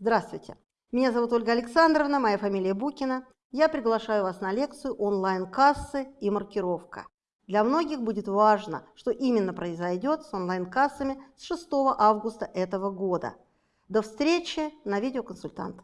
Здравствуйте! Меня зовут Ольга Александровна, моя фамилия Букина. Я приглашаю вас на лекцию «Онлайн-кассы и маркировка». Для многих будет важно, что именно произойдет с онлайн-кассами с 6 августа этого года. До встречи на видеоконсультант.